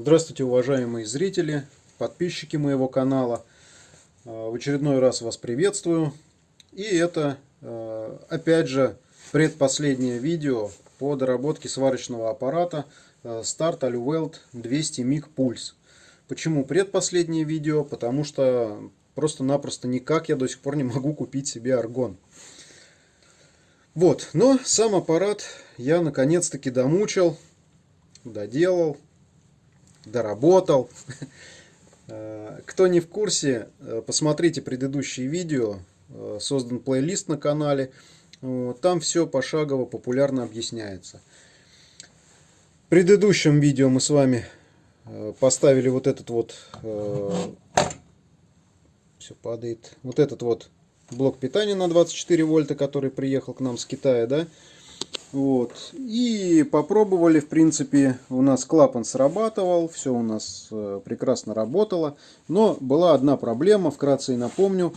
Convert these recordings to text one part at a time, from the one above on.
Здравствуйте, уважаемые зрители, подписчики моего канала. Э, в очередной раз вас приветствую. И это, э, опять же, предпоследнее видео по доработке сварочного аппарата э, Start Aluweld 200 MIG Pulse. Почему предпоследнее видео? Потому что просто-напросто никак я до сих пор не могу купить себе аргон. Вот, но сам аппарат я наконец-таки домучил, доделал, доработал. Э, кто не в курсе, э, посмотрите предыдущие видео, э, создан плейлист на канале, там все пошагово популярно объясняется. В предыдущем видео мы с вами поставили вот этот вот, все падает, вот этот вот блок питания на 24 вольта, который приехал к нам с Китая, да, вот. И попробовали, в принципе, у нас клапан срабатывал, все у нас э, прекрасно работало. Но была одна проблема, вкратце и напомню.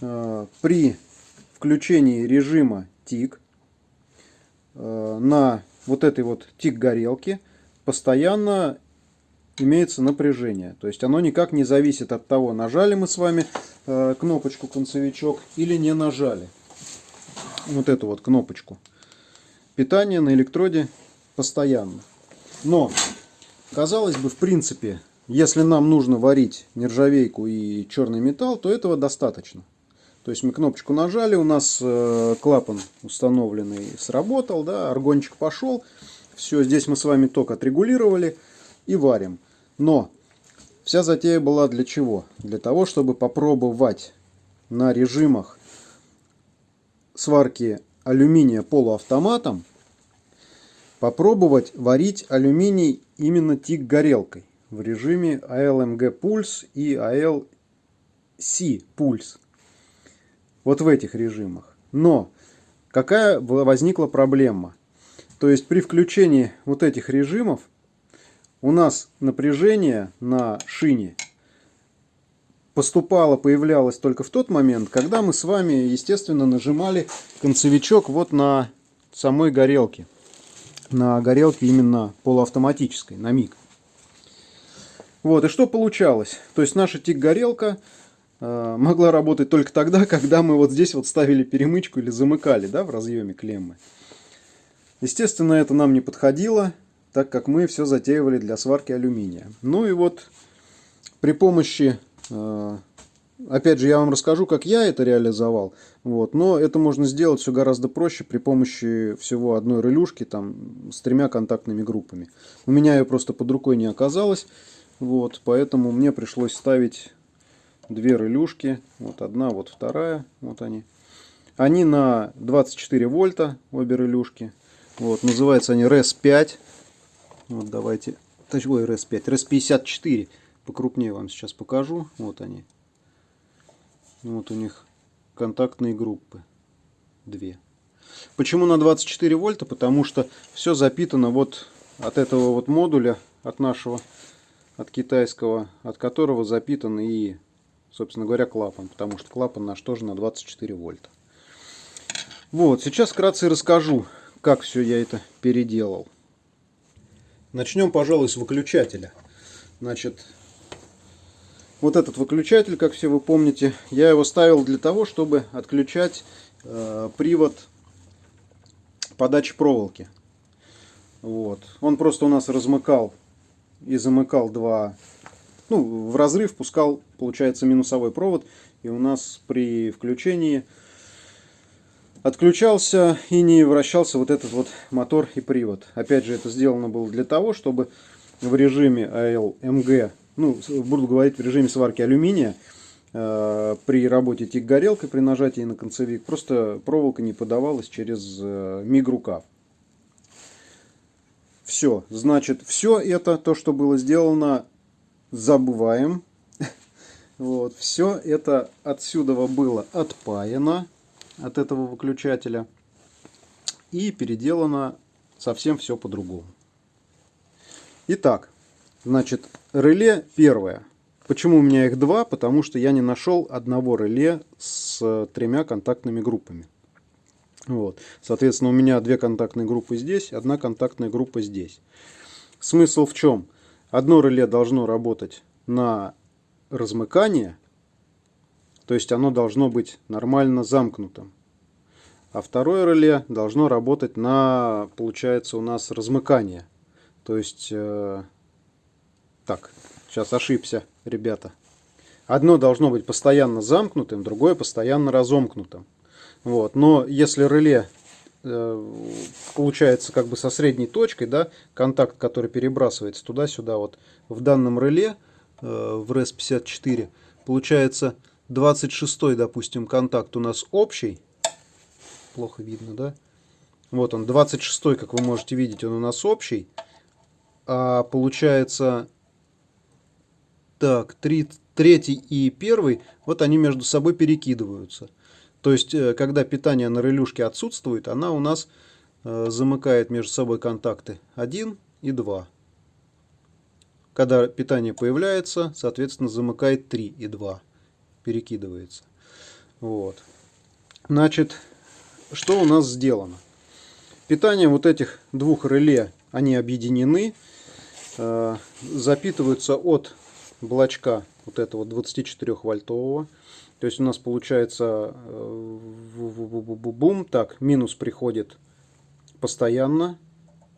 Э, при включении режима тик э, на вот этой вот тик горелки постоянно имеется напряжение. То есть оно никак не зависит от того, нажали мы с вами кнопочку концевичок или не нажали. Вот эту вот кнопочку питание на электроде постоянно. Но, казалось бы, в принципе, если нам нужно варить нержавейку и черный металл, то этого достаточно. То есть мы кнопочку нажали, у нас э, клапан установленный сработал, да, аргончик пошел. Все, здесь мы с вами ток отрегулировали и варим. Но вся затея была для чего? Для того, чтобы попробовать на режимах сварки алюминия полуавтоматом, попробовать варить алюминий именно тик горелкой в режиме ALMG Pulse и ALC Pulse. Вот в этих режимах. Но какая возникла проблема? То есть при включении вот этих режимов у нас напряжение на шине поступало, появлялось только в тот момент, когда мы с вами, естественно, нажимали концевичок вот на самой горелке. На горелке именно полуавтоматической, на миг. Вот, и что получалось? То есть наша тик-горелка э, могла работать только тогда, когда мы вот здесь вот ставили перемычку или замыкали, да, в разъеме клеммы. Естественно, это нам не подходило, так как мы все затеивали для сварки алюминия. Ну и вот при помощи опять же, я вам расскажу, как я это реализовал. Вот. Но это можно сделать все гораздо проще при помощи всего одной релюшки там, с тремя контактными группами. У меня ее просто под рукой не оказалось. Вот, поэтому мне пришлось ставить две релюшки. Вот одна, вот вторая. Вот они. Они на 24 вольта, обе релюшки. Вот, называются они RES5. Вот давайте. Ой, RES5. RES54 покрупнее вам сейчас покажу. Вот они. Вот у них контактные группы. Две. Почему на 24 вольта? Потому что все запитано вот от этого вот модуля, от нашего, от китайского, от которого запитан и, собственно говоря, клапан. Потому что клапан наш тоже на 24 вольта. Вот, сейчас вкратце расскажу, как все я это переделал. Начнем, пожалуй, с выключателя. Значит, вот этот выключатель, как все вы помните, я его ставил для того, чтобы отключать э, привод подачи проволоки. Вот. Он просто у нас размыкал и замыкал два, ну, в разрыв пускал, получается, минусовой провод. И у нас при включении отключался и не вращался вот этот вот мотор и привод. Опять же, это сделано было для того, чтобы в режиме ALMG ну, буду говорить в режиме сварки алюминия, э, при работе тик-горелкой, при нажатии на концевик, просто проволока не подавалась через э, миг-рукав. Все, значит, все это, то, что было сделано, забываем. Вот, все это отсюда было отпаяно от этого выключателя и переделано совсем все по-другому. Итак, Значит, реле первое. Почему у меня их два? Потому что я не нашел одного реле с тремя контактными группами. Вот. Соответственно, у меня две контактные группы здесь, одна контактная группа здесь. Смысл в чем? одно реле должно работать на размыкание, то есть оно должно быть нормально замкнутым. А второе реле должно работать на, получается, у нас размыкание. То есть, э, так, сейчас ошибся, ребята. Одно должно быть постоянно замкнутым, другое постоянно разомкнутым. Вот. Но если реле э, получается как бы со средней точкой, да, контакт, который перебрасывается туда-сюда, вот в данном реле, э, в RES54, получается 26 допустим, контакт у нас общий, плохо видно, да? Вот он, 26 как вы можете видеть, он у нас общий. А получается, так, 3, третий и первый, вот они между собой перекидываются. То есть, э, когда питание на релюшке отсутствует, она у нас э, замыкает между собой контакты 1 и 2. Когда питание появляется, соответственно, замыкает 3 и 2. Перекидывается. Вот. Значит, что у нас сделано? Питание вот этих двух реле, они объединены, э, запитываются от блочка вот этого 24 вольтового. То есть у нас получается э, бум, так, минус приходит постоянно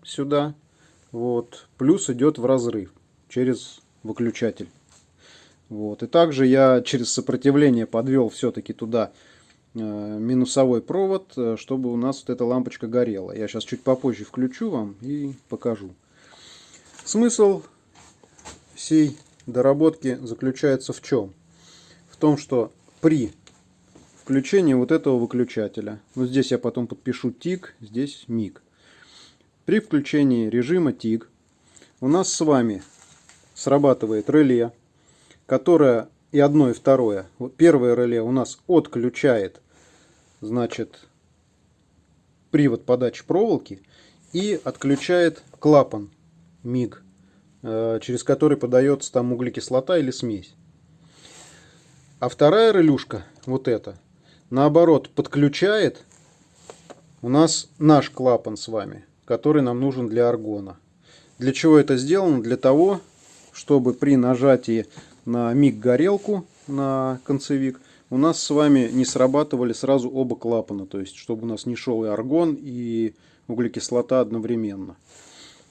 сюда, вот, плюс идет в разрыв через выключатель. Вот. И также я через сопротивление подвел все-таки туда э, минусовой провод, э, чтобы у нас вот эта лампочка горела. Я сейчас чуть попозже включу вам и покажу. Смысл всей доработки заключается в чем? В том, что при включении вот этого выключателя, вот здесь я потом подпишу тик, здесь миг. При включении режима тик у нас с вами срабатывает реле, которое и одно, и второе. Вот первое реле у нас отключает, значит, привод подачи проволоки и отключает клапан миг. Э, через который подается там углекислота или смесь. А вторая релюшка, вот эта, наоборот, подключает у нас наш клапан с вами, который нам нужен для аргона. Для чего это сделано? Для того, чтобы при нажатии на миг-горелку, на концевик, у нас с вами не срабатывали сразу оба клапана. То есть, чтобы у нас не шел и аргон, и углекислота одновременно.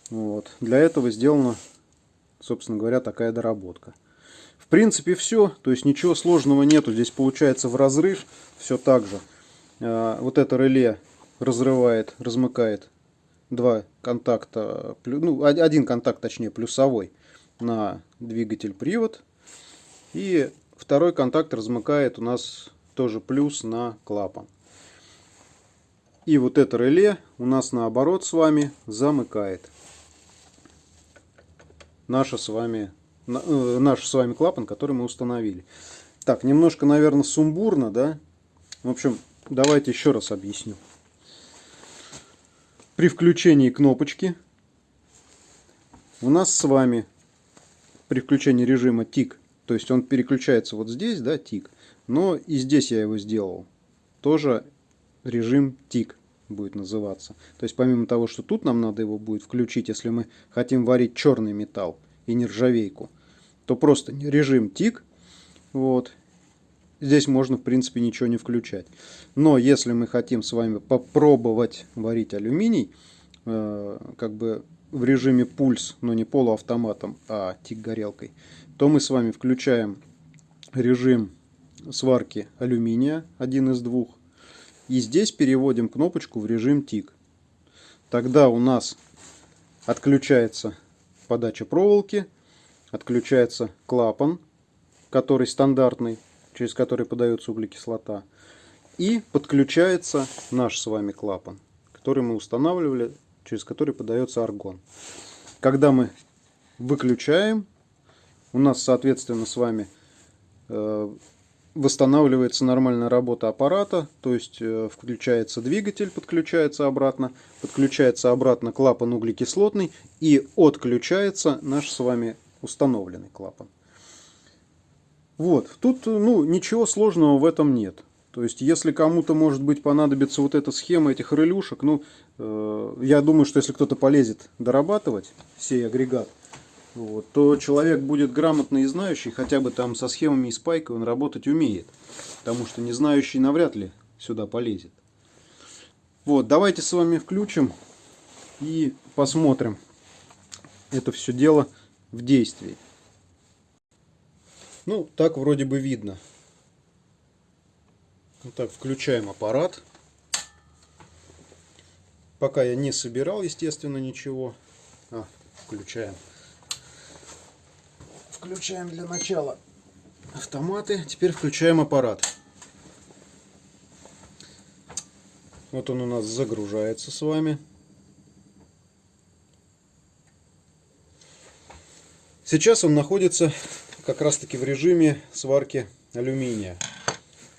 Вот. Для этого сделано собственно говоря, такая доработка. В принципе, все. То есть ничего сложного нету. Здесь получается в разрыв все так же. А, вот это реле разрывает, размыкает два контакта, ну, один контакт, точнее, плюсовой на двигатель-привод. И второй контакт размыкает у нас тоже плюс на клапан. И вот это реле у нас наоборот с вами замыкает наша с вами, э, наш с вами клапан, который мы установили. Так, немножко, наверное, сумбурно, да? В общем, давайте еще раз объясню. При включении кнопочки у нас с вами при включении режима тик, то есть он переключается вот здесь, да, тик, но и здесь я его сделал, тоже режим тик будет называться. То есть помимо того, что тут нам надо его будет включить, если мы хотим варить черный металл и нержавейку, то просто режим тик. Вот. Здесь можно, в принципе, ничего не включать. Но если мы хотим с вами попробовать варить алюминий, э, как бы в режиме пульс, но не полуавтоматом, а тик-горелкой, то мы с вами включаем режим сварки алюминия, один из двух, и здесь переводим кнопочку в режим тик. Тогда у нас отключается подача проволоки, отключается клапан, который стандартный, через который подается углекислота. И подключается наш с вами клапан, который мы устанавливали, через который подается аргон. Когда мы выключаем, у нас, соответственно, с вами э, восстанавливается нормальная работа аппарата, то есть э, включается двигатель, подключается обратно, подключается обратно клапан углекислотный и отключается наш с вами установленный клапан. Вот, тут ну, ничего сложного в этом нет. То есть, если кому-то, может быть, понадобится вот эта схема этих релюшек, ну, э, я думаю, что если кто-то полезет дорабатывать сей агрегат, вот, то человек будет грамотный и знающий, хотя бы там со схемами и спайкой он работать умеет. Потому что не знающий навряд ли сюда полезет. Вот, давайте с вами включим и посмотрим это все дело в действии. Ну, так вроде бы видно. Вот так, включаем аппарат. Пока я не собирал, естественно, ничего. А, включаем. Включаем для начала автоматы. Теперь включаем аппарат. Вот он у нас загружается с вами. Сейчас он находится как раз таки в режиме сварки алюминия.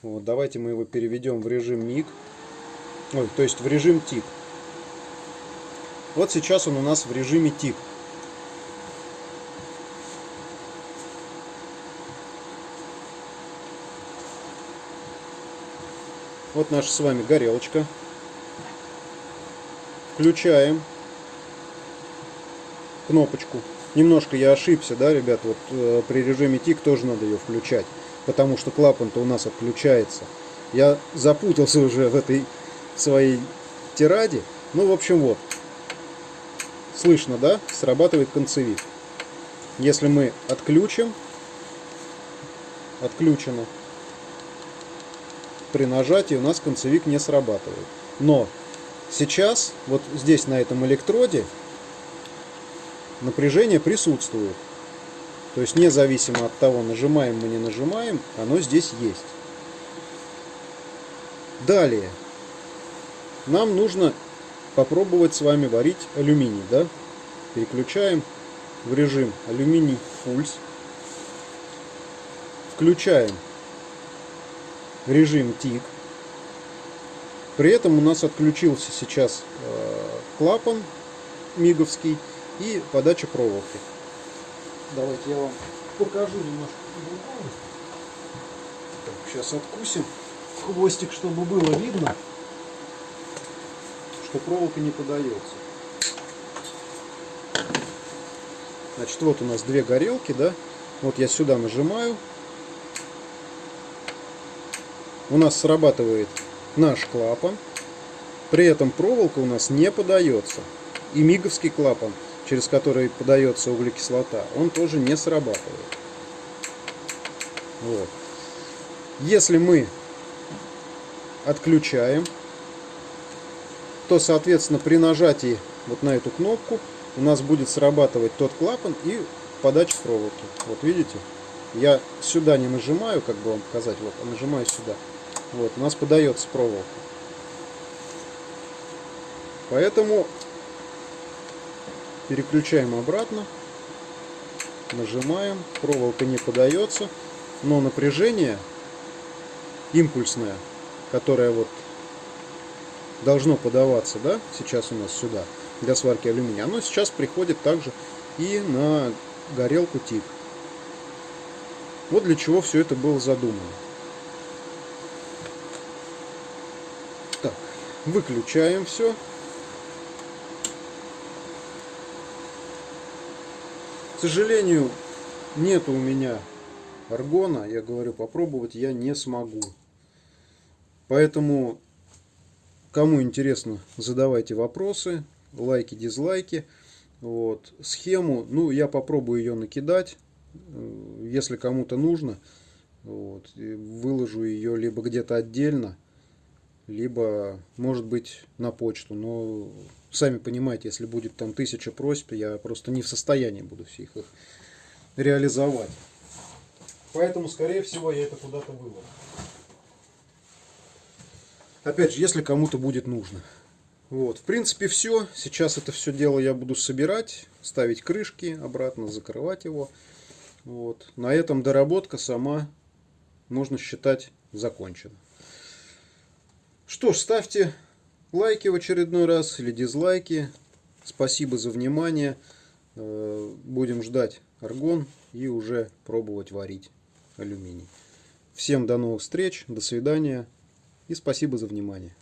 Вот, давайте мы его переведем в режим МИГ. Ой, то есть в режим ТИК. Вот сейчас он у нас в режиме ТИК. Вот наша с вами горелочка. Включаем кнопочку. Немножко я ошибся, да, ребят, вот э, при режиме ТИК тоже надо ее включать, потому что клапан-то у нас отключается. Я запутался уже в этой своей тираде. Ну, в общем, вот. Слышно, да? Срабатывает концевик. Если мы отключим, отключено, при нажатии у нас концевик не срабатывает. Но сейчас, вот здесь на этом электроде, напряжение присутствует. То есть независимо от того, нажимаем мы не нажимаем, оно здесь есть. Далее. Нам нужно попробовать с вами варить алюминий. Да? Переключаем в режим алюминий пульс. Включаем режим ТИК. При этом у нас отключился сейчас э, клапан миговский и подача проволоки. Давайте я вам покажу немножко по-другому. Сейчас откусим хвостик, чтобы было видно, что проволока не подается. Значит, вот у нас две горелки, да. Вот я сюда нажимаю. У нас срабатывает наш клапан. При этом проволока у нас не подается. И миговский клапан через который подается углекислота, он тоже не срабатывает. Вот. Если мы отключаем, то, соответственно, при нажатии вот на эту кнопку у нас будет срабатывать тот клапан и подача проволоки. Вот видите? Я сюда не нажимаю, как бы вам показать, вот, а нажимаю сюда. Вот, у нас подается проволока. Поэтому Переключаем обратно. Нажимаем. Проволока не подается. Но напряжение импульсное, которое вот должно подаваться, да, сейчас у нас сюда, для сварки алюминия, оно сейчас приходит также и на горелку ТИК. Вот для чего все это было задумано. Так, выключаем все. сожалению, нет у меня аргона. Я говорю, попробовать я не смогу. Поэтому, кому интересно, задавайте вопросы, лайки, дизлайки. Вот. Схему, ну, я попробую ее накидать, если кому-то нужно. Вот. Выложу ее либо где-то отдельно, либо, может быть, на почту. Но сами понимаете, если будет там тысяча просьб, я просто не в состоянии буду всех их реализовать. Поэтому, скорее всего, я это куда-то выложу. Опять же, если кому-то будет нужно. Вот, в принципе, все. Сейчас это все дело я буду собирать, ставить крышки обратно, закрывать его. Вот. На этом доработка сама, можно считать, закончена. Что ж, ставьте лайки в очередной раз или дизлайки. Спасибо за внимание. Э, будем ждать аргон и уже пробовать варить алюминий. Всем до новых встреч, до свидания и спасибо за внимание.